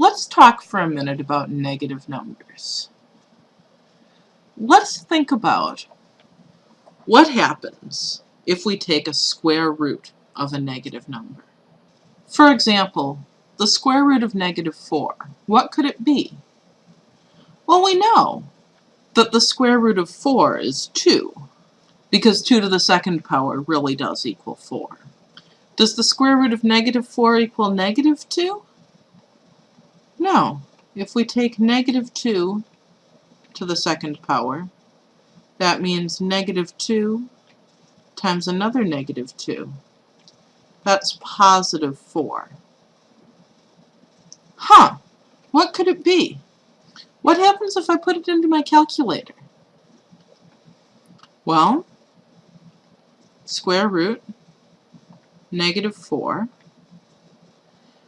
Let's talk for a minute about negative numbers. Let's think about what happens if we take a square root of a negative number. For example, the square root of negative 4. What could it be? Well, we know that the square root of 4 is 2, because 2 to the second power really does equal 4. Does the square root of negative 4 equal negative 2? No. If we take negative 2 to the second power, that means negative 2 times another negative 2. That's positive 4. Huh, what could it be? What happens if I put it into my calculator? Well, square root, negative 4.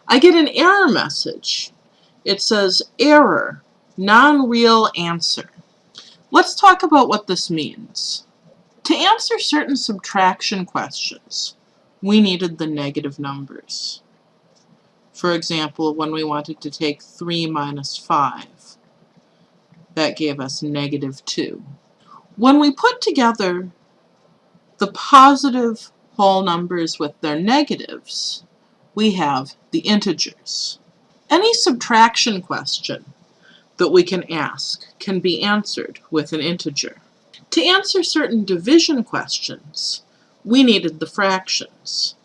I get an error message. It says error, non-real answer. Let's talk about what this means. To answer certain subtraction questions, we needed the negative numbers. For example, when we wanted to take 3 minus 5, that gave us negative 2. When we put together the positive whole numbers with their negatives, we have the integers. Any subtraction question that we can ask can be answered with an integer. To answer certain division questions, we needed the fractions.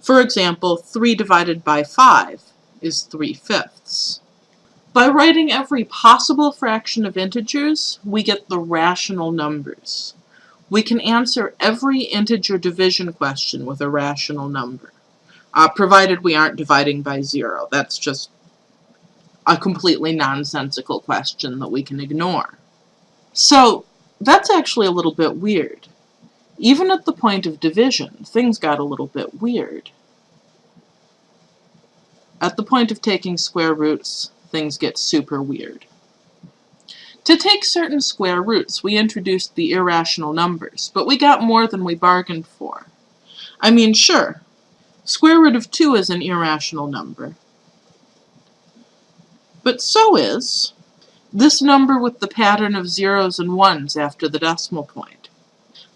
For example, 3 divided by 5 is 3 fifths. By writing every possible fraction of integers, we get the rational numbers. We can answer every integer division question with a rational number, uh, provided we aren't dividing by zero. That's just a completely nonsensical question that we can ignore. So that's actually a little bit weird. Even at the point of division, things got a little bit weird. At the point of taking square roots, things get super weird. To take certain square roots, we introduced the irrational numbers, but we got more than we bargained for. I mean, sure, square root of 2 is an irrational number, but so is this number with the pattern of zeros and ones after the decimal point.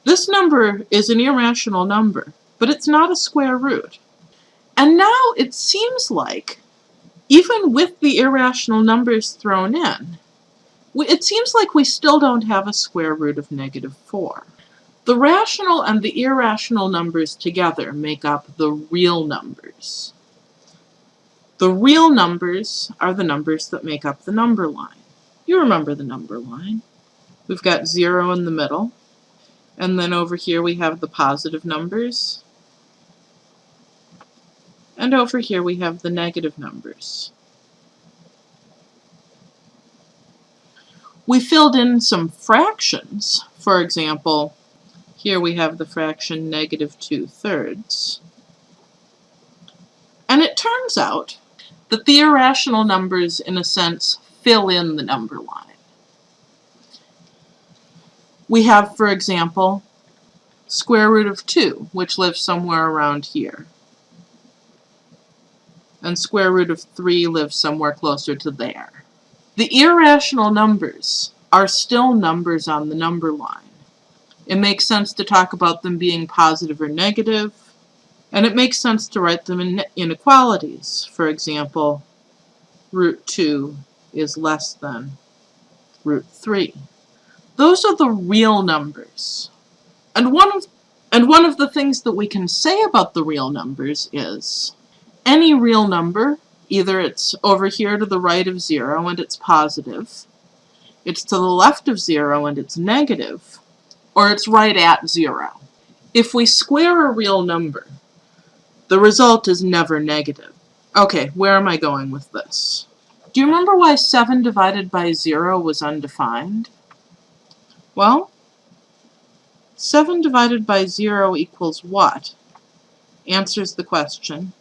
This number is an irrational number, but it's not a square root. And now it seems like, even with the irrational numbers thrown in, it seems like we still don't have a square root of negative 4. The rational and the irrational numbers together make up the real numbers. The real numbers are the numbers that make up the number line. You remember the number line. We've got 0 in the middle, and then over here we have the positive numbers, and over here we have the negative numbers. We filled in some fractions. For example, here we have the fraction negative 2 thirds. And it turns out the irrational numbers, in a sense, fill in the number line. We have, for example, square root of 2, which lives somewhere around here. And square root of 3 lives somewhere closer to there. The irrational numbers are still numbers on the number line. It makes sense to talk about them being positive or negative, and it makes sense to write them in inequalities. For example, root 2 is less than root 3. Those are the real numbers. And one of and one of the things that we can say about the real numbers is any real number, either it's over here to the right of 0 and it's positive, it's to the left of 0 and it's negative, or it's right at 0. If we square a real number, the result is never negative. Okay, where am I going with this? Do you remember why 7 divided by 0 was undefined? Well, 7 divided by 0 equals what? Answers the question.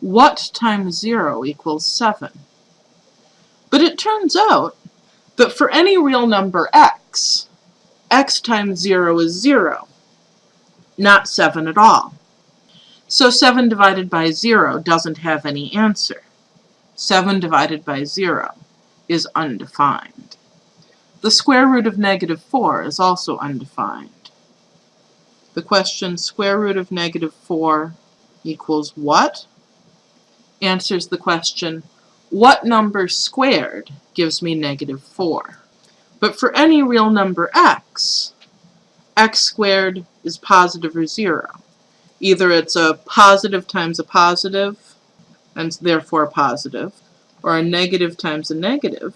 What times 0 equals 7? But it turns out that for any real number x, x times 0 is 0, not 7 at all. So 7 divided by 0 doesn't have any answer. 7 divided by 0 is undefined. The square root of negative 4 is also undefined. The question square root of negative 4 equals what? Answers the question what number squared gives me negative 4? But for any real number x, x squared is positive or 0. Either it's a positive times a positive, and therefore positive, or a negative times a negative,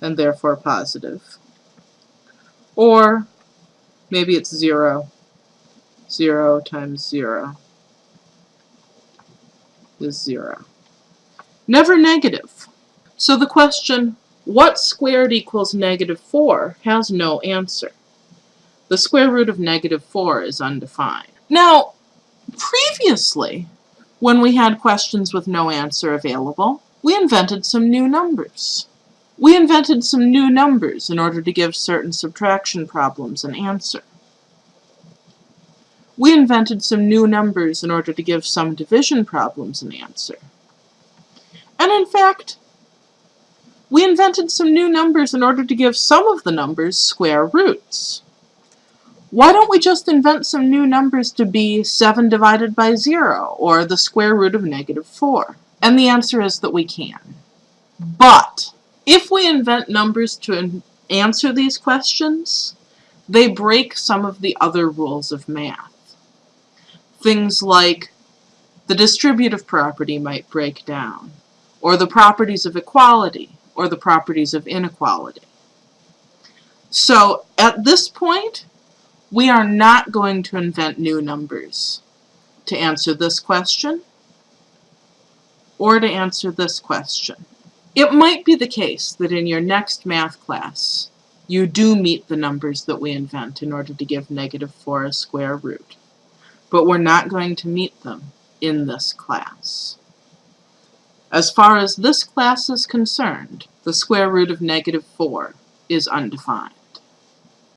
and therefore positive. Or maybe it's 0. 0 times 0 is 0. Never negative. So the question, what squared equals negative 4, has no answer. The square root of negative 4 is undefined. Now, previously, when we had questions with no answer available, we invented some new numbers. We invented some new numbers in order to give certain subtraction problems an answer. We invented some new numbers in order to give some division problems an answer. And in fact, we invented some new numbers in order to give some of the numbers square roots. Why don't we just invent some new numbers to be 7 divided by 0, or the square root of negative 4? And the answer is that we can. But if we invent numbers to answer these questions, they break some of the other rules of math. Things like the distributive property might break down, or the properties of equality, or the properties of inequality. So at this point, we are not going to invent new numbers to answer this question or to answer this question. It might be the case that in your next math class, you do meet the numbers that we invent in order to give negative 4 a square root but we're not going to meet them in this class. As far as this class is concerned, the square root of negative 4 is undefined.